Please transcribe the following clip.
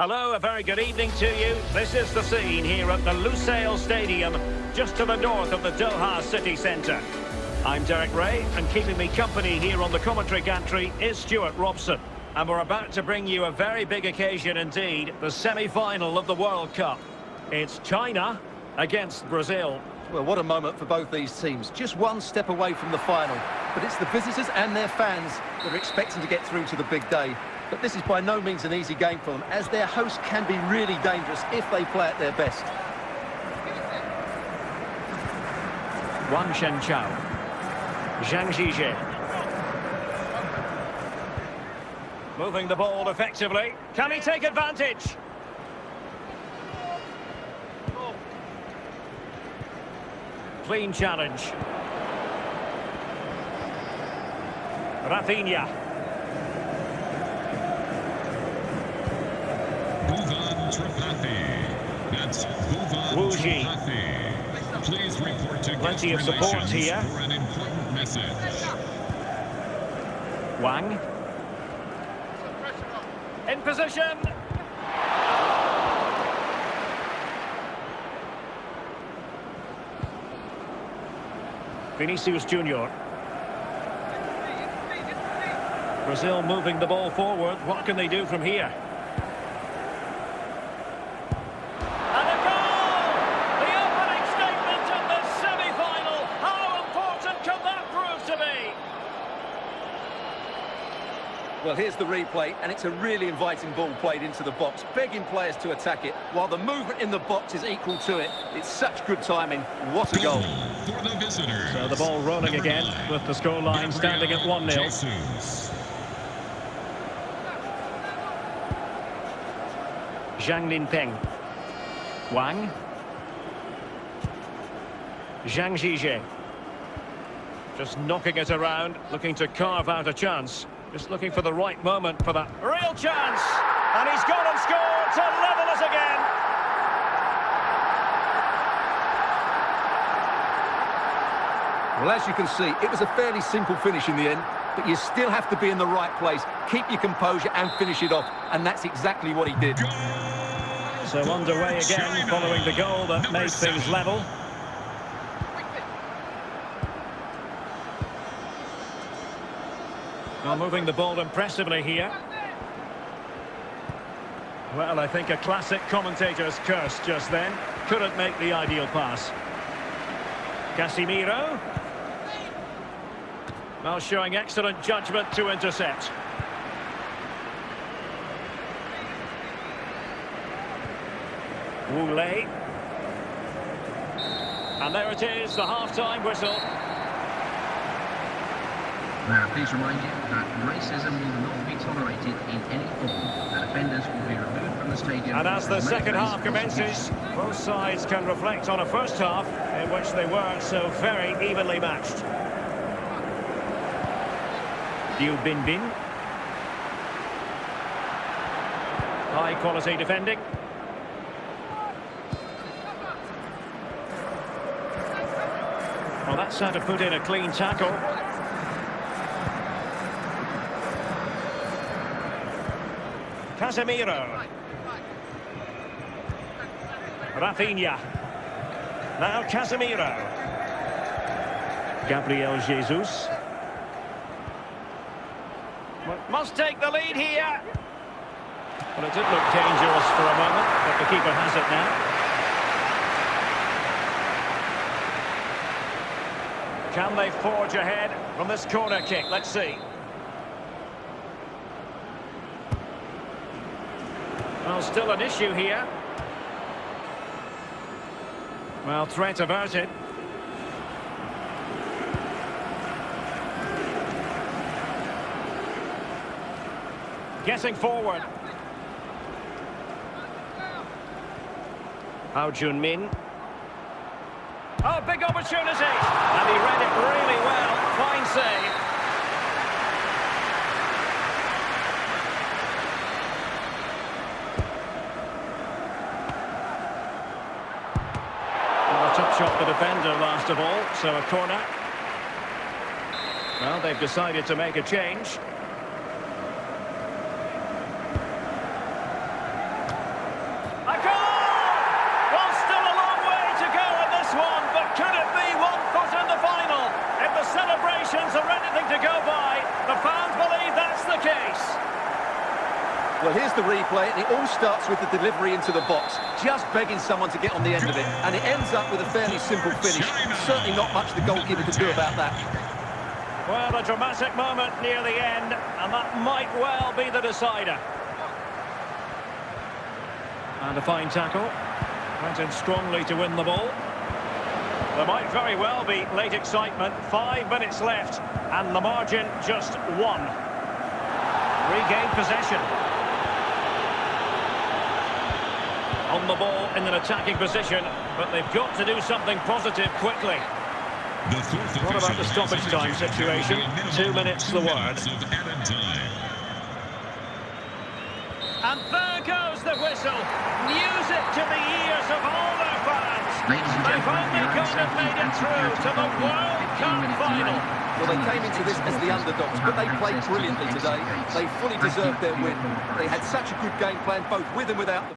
Hello, a very good evening to you. This is the scene here at the Lusail Stadium, just to the north of the Doha city centre. I'm Derek Rae, and keeping me company here on the commentary gantry is Stewart Robson. And we're about to bring you a very big occasion indeed, the semi-final of the World Cup. It's China against Brazil. Well, what a moment for both these teams. Just one step away from the final. But it's the visitors and their fans that are expecting to get through to the big day. But this is by no means an easy game for them, as their host can be really dangerous if they play at their best. Wang Shengchao. Zhang Zhizhe. Moving the ball effectively. Can he take advantage? Clean challenge. Rafinha. Tripathi. That's Bhuvan Wuji. Tripathi. Please report to Plenty of support here. for an important message. Wang. In position. Vinicius Junior. Brazil moving the ball forward. What can they do from here? And a goal! The opening statement of the semi-final. How important can that prove to be? Well, here's the replay, and it's a really inviting ball played into the box, begging players to attack it, while the movement in the box is equal to it. It's such good timing. What a goal. For the visitors. So the ball rolling Number again nine, with the scoreline standing at 1-0. Zhang Linpeng. Wang. Zhang Zhizhe. Just knocking it around, looking to carve out a chance. Just looking for the right moment for that real chance. And he's gone and scored to level us again. Well, as you can see, it was a fairly simple finish in the end, but you still have to be in the right place, keep your composure and finish it off, and that's exactly what he did. So underway again following the goal that Number made things level. Well, moving the ball impressively here. Well, I think a classic commentator's curse just then. Couldn't make the ideal pass. Casemiro. Well, showing excellent judgment to intercept. Lei. And there it is, the half-time whistle. Now, please remind you that racism will not be tolerated in any form. And offenders will be removed from the stadium. And as the and second half commences, both sides can reflect on a first half in which they weren't so very evenly matched. Liu Binbin. High quality defending. Well, that's how to put in a clean tackle. Casemiro. Rafinha. Now Casemiro. Gabriel Jesus. Must take the lead here. Well, it did look dangerous for a moment, but the keeper has it now. Can they forge ahead from this corner kick? Let's see. Well, still an issue here. Well, threat averted. Getting forward. Hao Junmin. Oh, big opportunity. And he read it really well. Fine save. Well, the top shot the defender last of all, so a corner. Well, they've decided to make a change. Well, here's the replay, and it all starts with the delivery into the box. Just begging someone to get on the end of it, and it ends up with a fairly simple finish. Certainly not much the goalkeeper can do about that. Well, a dramatic moment near the end, and that might well be the decider. And a fine tackle. Went in strongly to win the ball. There might very well be late excitement. Five minutes left, and the margin just one. Regained possession. On the ball in an attacking position, but they've got to do something positive quickly. The fourth What about the stoppage time situation? there will be a minimum Two minutes two the word. minutes of added time. And there goes the whistle. Music to the ears of all their fans. Ladies and They've gentlemen, only your own gone and safety made it through to the World Cup final. Well, they came into this as the underdogs, but they played brilliantly today. They fully deserved their win. They had such a good game plan, both with and without the